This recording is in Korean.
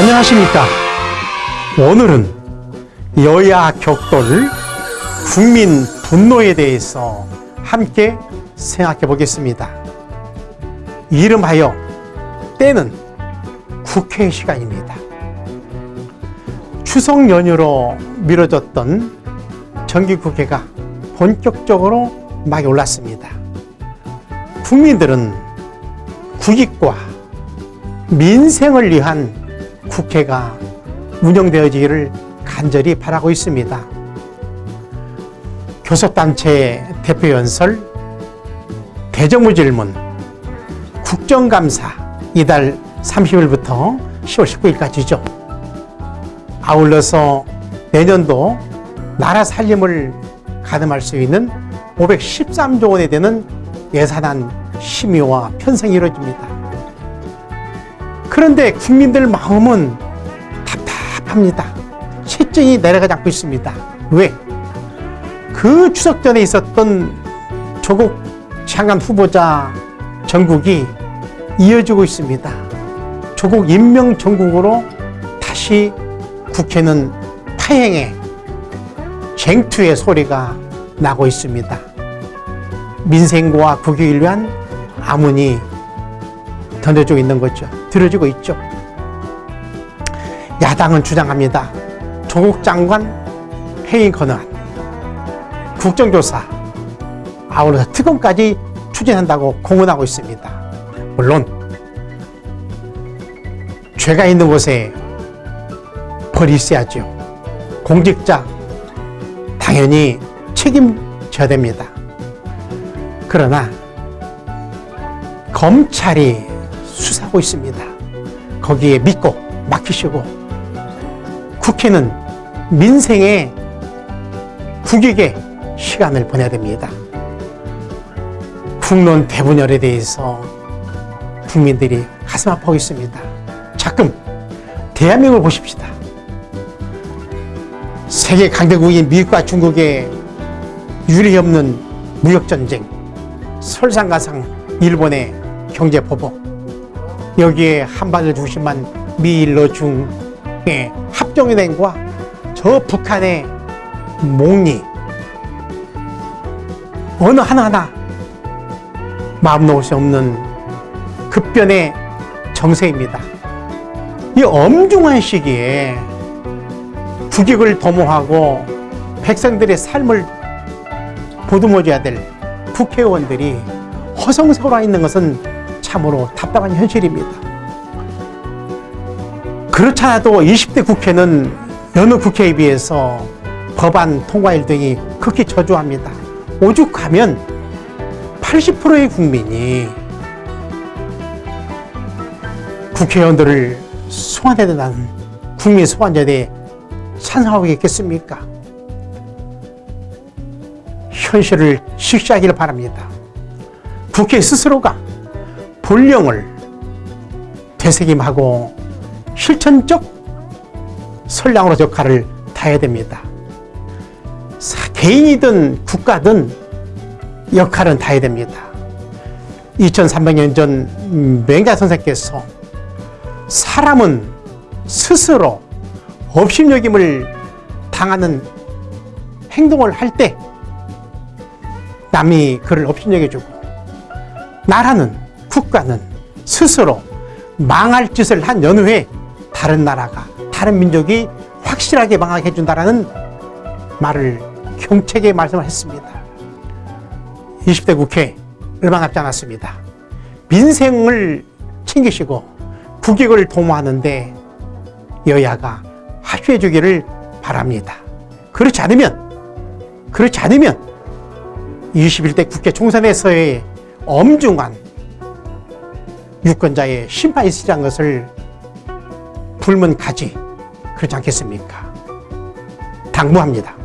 안녕하십니까. 오늘은 여야 격돌 국민 분노에 대해서 함께 생각해 보겠습니다. 이름하여 때는 국회 시간입니다. 추석 연휴로 미뤄졌던 정기국회가 본격적으로 막이 올랐습니다. 국민들은 국익과 민생을 위한 국회가 운영되어지기를 간절히 바라고 있습니다. 교섭단체 대표연설, 대정부 질문, 국정감사 이달 30일부터 10월 19일까지죠. 아울러서 내년도 나라 살림을 가늠할 수 있는 513조 원에 되는 예산안 심의와 편성이 이루어집니다. 그런데 국민들 마음은 답답합니다. 실증이 내려가지 않고 있습니다. 왜? 그 추석 전에 있었던 조국 장관 후보자 전국이 이어지고 있습니다. 조국 임명 전국으로 다시 국회는 파행의 쟁투의 소리가 나고 있습니다. 민생과 국익을 위한 암문이 던져지고 있는 거죠. 들어지고 있죠. 야당은 주장합니다. 조국 장관 해임 건의안, 국정조사, 아울러서 특검까지 추진한다고 공언하고 있습니다. 물론 죄가 있는 곳에 벌이 있어야죠. 공직자 당연히 책임져야 됩니다. 그러나 검찰이 수사하고 있습니다. 거기에 믿고 맡기시고 국회는 민생의 국익의 시간을 보내야 됩니다. 국론 대분열에 대해서 국민들이 가슴 아파하고 있습니다. 자금 대한민국을 보십시다. 세계 강대국인 미국과 중국의 유례 없는 무역전쟁, 설상가상 일본의 경제보복, 여기에 한반도 중심만 미일로 중의 합동연행과 저 북한의 몽리 어느 하나하나 마음 놓을 수 없는 급변의 정세입니다. 이 엄중한 시기에 국익을 도모하고 백성들의 삶을 보듬어줘야 될 국회의원들이 허송세월화 있는 것은 참으로 답답한 현실입니다. 그렇잖아도 20대 국회는 여느 국회에 비해서 법안 통과일 등이 극히 저조합니다. 오죽하면 80%의 국민이 국회의원들을 소환해야 된다는 국민 소환제에 찬성하고 있겠습니까? 현실을 식시하기를 바랍니다. 국회 스스로가 본령을 되새김하고 실천적 선량으로 역할을 다해야 됩니다. 개인이든 국가든 역할은 다해야 됩니다. 2300년 전 맹자 선생께서 사람은 스스로 업신여김을 당하는 행동을 할 때 남이 그를 업신여겨주고 나라는 국가는 스스로 망할 짓을 한 연후에 다른 나라가 다른 민족이 확실하게 망하게 해준다라는 말을 경책에 말씀을 했습니다. 20대 국회 얼마 남지 않았습니다. 민생을 챙기시고 국익을 도모하는데 여야가 합의해 주기를 바랍니다. 그렇지 않으면 그렇지 않으면 21대 국회 총선에서의 엄중한 유권자의 심판이 있으리는 것을 불문가지 그렇지 않겠습니까? 당부합니다.